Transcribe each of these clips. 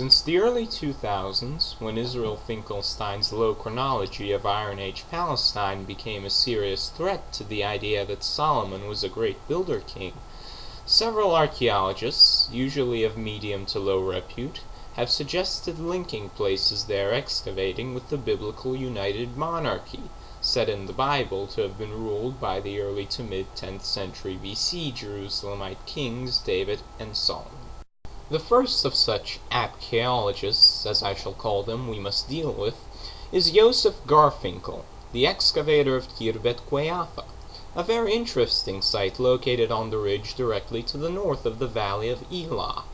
Since the early 2000s, when Israel Finkelstein's low chronology of Iron Age Palestine became a serious threat to the idea that Solomon was a great builder king, several archaeologists, usually of medium to low repute, have suggested linking places they are excavating with the biblical united monarchy, said in the Bible to have been ruled by the early to mid 10th century BC Jerusalemite kings David and Solomon. The first of such archaeologists, as I shall call them, we must deal with, is Josef Garfinkel, the excavator of Khirbet Qeiyafa, a very interesting site located on the ridge directly to the north of the valley of Elah.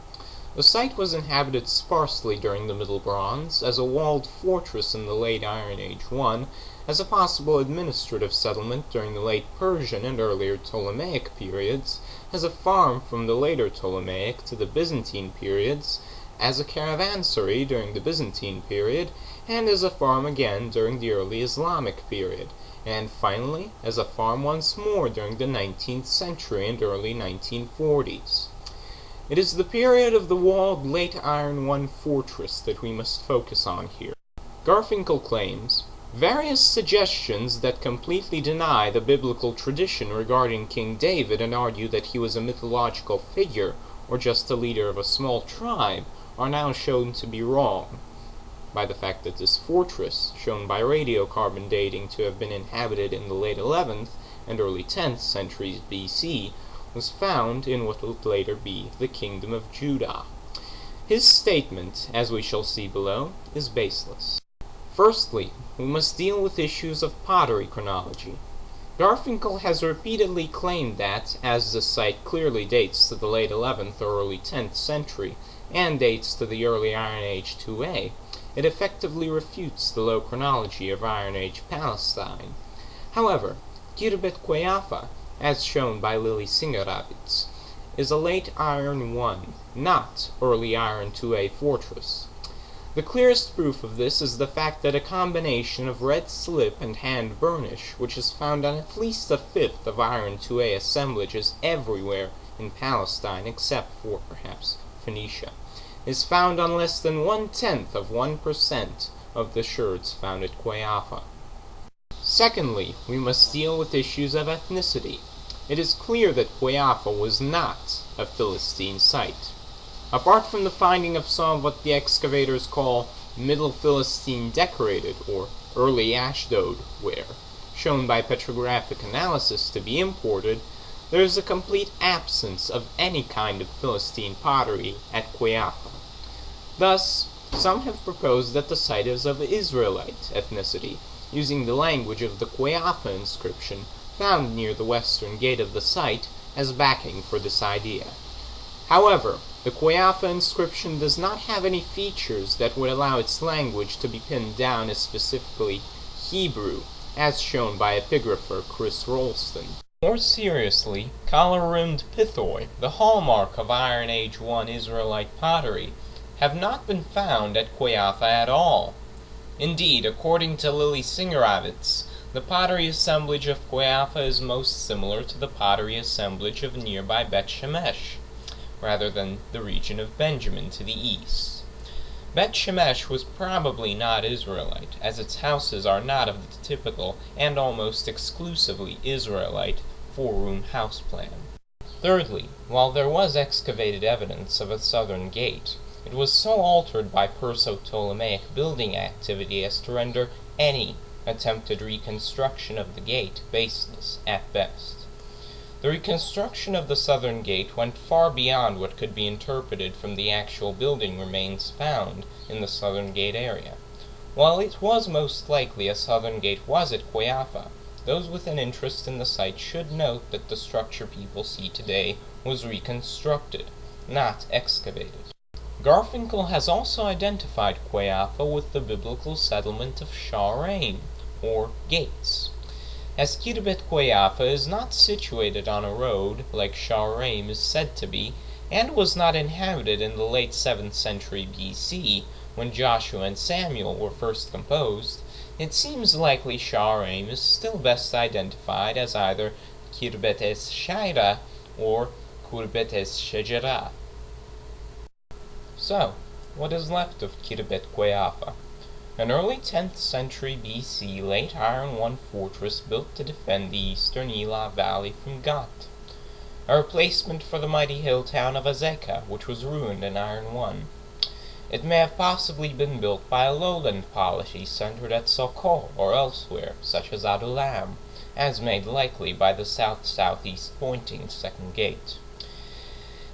The site was inhabited sparsely during the Middle Bronze, as a walled fortress in the late Iron Age 1, as a possible administrative settlement during the late Persian and earlier Ptolemaic periods, as a farm from the later Ptolemaic to the Byzantine periods, as a caravansary during the Byzantine period, and as a farm again during the early Islamic period, and finally as a farm once more during the nineteenth century and early 1940s. It is the period of the walled Late Iron One fortress that we must focus on here. Garfinkel claims various suggestions that completely deny the biblical tradition regarding King David and argue that he was a mythological figure or just the leader of a small tribe are now shown to be wrong by the fact that this fortress, shown by radiocarbon dating to have been inhabited in the late 11th and early 10th centuries BC, was found in what would later be the kingdom of Judah. His statement, as we shall see below, is baseless. Firstly, we must deal with issues of pottery chronology. Garfinkel has repeatedly claimed that, as the site clearly dates to the late 11th or early 10th century, and dates to the early Iron Age 2a, it effectively refutes the low chronology of Iron Age Palestine. However, Khirbet Qeiyafa as shown by Lily Singer-Avitz, is a late Iron 1, not early Iron 2A fortress. The clearest proof of this is the fact that a combination of red slip and hand burnish, which is found on at least a fifth of Iron 2A assemblages everywhere in Palestine except for, perhaps, Phoenicia, is found on less than one-tenth of 1% of the sherds found at Qeiyafa. Secondly, we must deal with issues of ethnicity. It is clear that Qeiyafa was not a Philistine site. Apart from the finding of some of what the excavators call Middle Philistine decorated or early Ashdod ware, shown by petrographic analysis to be imported, there is a complete absence of any kind of Philistine pottery at Qeiyafa. Thus, some have proposed that the site is of Israelite ethnicity, using the language of the Qeiyafa inscription found near the western gate of the site as backing for this idea. However, the Qeiyafa inscription does not have any features that would allow its language to be pinned down as specifically Hebrew, as shown by epigrapher Chris Rollston. More seriously, collar-rimmed pithoi, the hallmark of Iron Age 1 Israelite pottery, have not been found at Qeiyafa at all. Indeed, according to Lily Singer-Avitz, the pottery assemblage of Qeiyafa is most similar to the pottery assemblage of nearby Bet Shemesh, rather than the region of Benjamin to the east. Bet Shemesh was probably not Israelite, as its houses are not of the typical and almost exclusively Israelite four-room house plan. Thirdly, while there was excavated evidence of a southern gate, it was so altered by Perso-Ptolemaic building activity as to render any attempted reconstruction of the gate baseless at best. The reconstruction of the southern gate went far beyond what could be interpreted from the actual building remains found in the southern gate area. While it was most likely a southern gate was at Qeiyafa, those with an interest in the site should note that the structure people see today was reconstructed, not excavated. Garfinkel has also identified Qeiyafa with the biblical settlement of Shaaraim, or gates. As Khirbet Qeiyafa is not situated on a road, like Shaaraim is said to be, and was not inhabited in the late 7th century BC, when Joshua and Samuel were first composed, it seems likely Shaaraim is still best identified as either Khirbet es Shaira or Khirbet es Shajara. So, what is left of Khirbet Qeiyafa, an early 10th century BC late Iron One fortress built to defend the eastern Elah Valley from Gat, a replacement for the mighty hill town of Azekah, which was ruined in Iron One. It may have possibly been built by a lowland polity centered at Sokol or elsewhere, such as Adullam, as made likely by the south-southeast pointing second gate.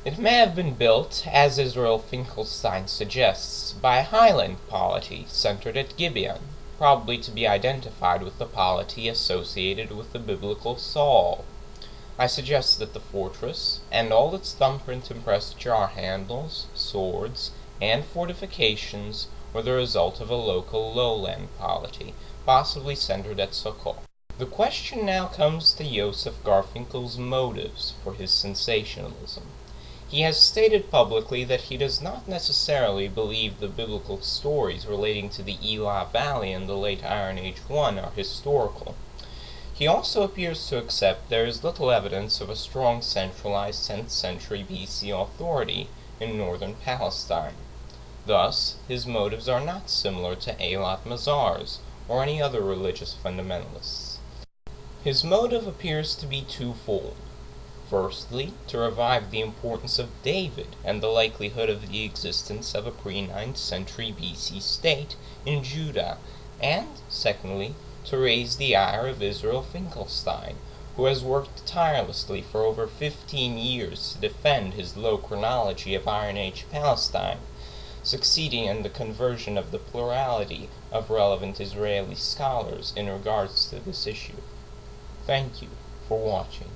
It may have been built, as Israel Finkelstein suggests, by a highland polity centered at Gibeon, probably to be identified with the polity associated with the biblical Saul. I suggest that the fortress, and all its thumbprint impressed jar handles, swords, and fortifications were the result of a local lowland polity, possibly centered at Sokol. The question now comes to Joseph Garfinkel's motives for his sensationalism. He has stated publicly that he does not necessarily believe the biblical stories relating to the Elah Valley in the late Iron Age I are historical. He also appears to accept there is little evidence of a strong centralized 10th century BC authority in northern Palestine. Thus, his motives are not similar to Eilat Mazar's or any other religious fundamentalists. His motive appears to be twofold. Firstly, to revive the importance of David and the likelihood of the existence of a pre-9th century BC state in Judah, and, secondly, to raise the ire of Israel Finkelstein, who has worked tirelessly for over 15 years to defend his low chronology of Iron Age Palestine, succeeding in the conversion of the plurality of relevant Israeli scholars in regards to this issue. Thank you for watching.